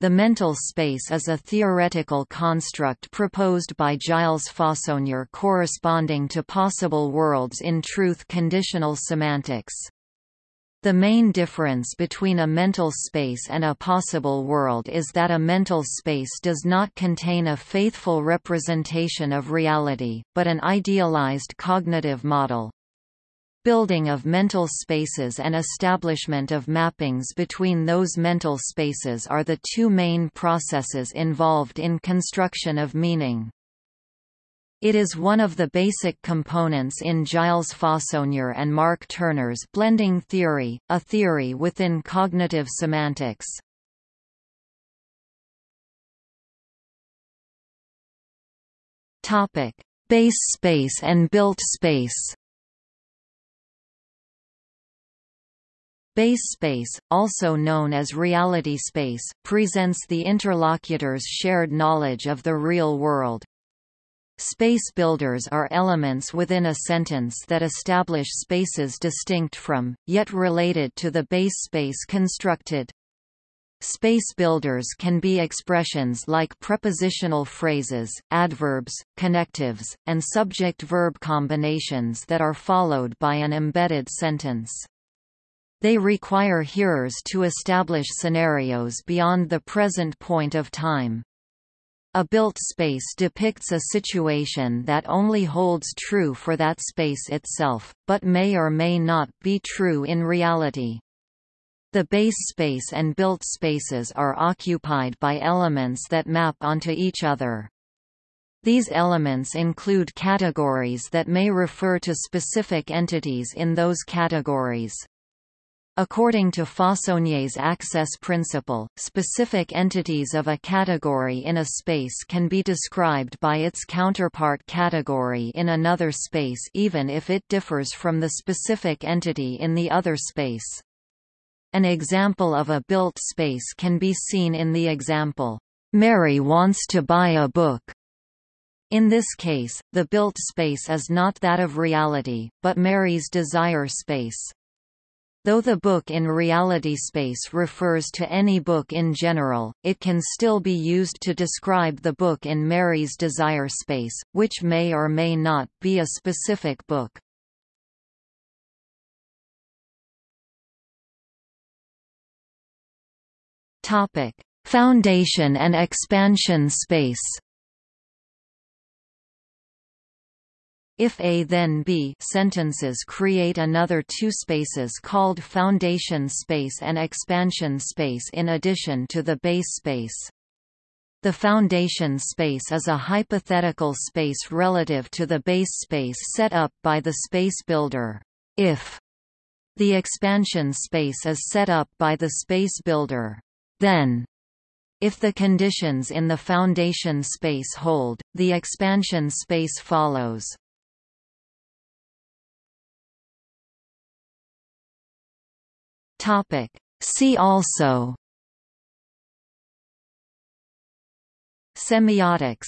The mental space is a theoretical construct proposed by Gilles Fauconnier corresponding to possible worlds in truth conditional semantics. The main difference between a mental space and a possible world is that a mental space does not contain a faithful representation of reality, but an idealized cognitive model building of mental spaces and establishment of mappings between those mental spaces are the two main processes involved in construction of meaning. It is one of the basic components in Gilles Fauconnier and Mark Turner's blending theory, a theory within cognitive semantics. Topic: Base space and built space. Base space, also known as reality space, presents the interlocutor's shared knowledge of the real world. Space builders are elements within a sentence that establish spaces distinct from, yet related to the base space constructed. Space builders can be expressions like prepositional phrases, adverbs, connectives, and subject-verb combinations that are followed by an embedded sentence. They require hearers to establish scenarios beyond the present point of time. A built space depicts a situation that only holds true for that space itself, but may or may not be true in reality. The base space and built spaces are occupied by elements that map onto each other. These elements include categories that may refer to specific entities in those categories. According to Fauconnier's access principle, specific entities of a category in a space can be described by its counterpart category in another space even if it differs from the specific entity in the other space. An example of a built space can be seen in the example, "'Mary wants to buy a book' In this case, the built space is not that of reality, but Mary's desire space. Though the book in reality space refers to any book in general, it can still be used to describe the book in Mary's desire space, which may or may not be a specific book. Foundation and expansion space If A then B sentences create another two spaces called foundation space and expansion space in addition to the base space. The foundation space is a hypothetical space relative to the base space set up by the space builder. If the expansion space is set up by the space builder, then if the conditions in the foundation space hold, the expansion space follows. Topic. See also Semiotics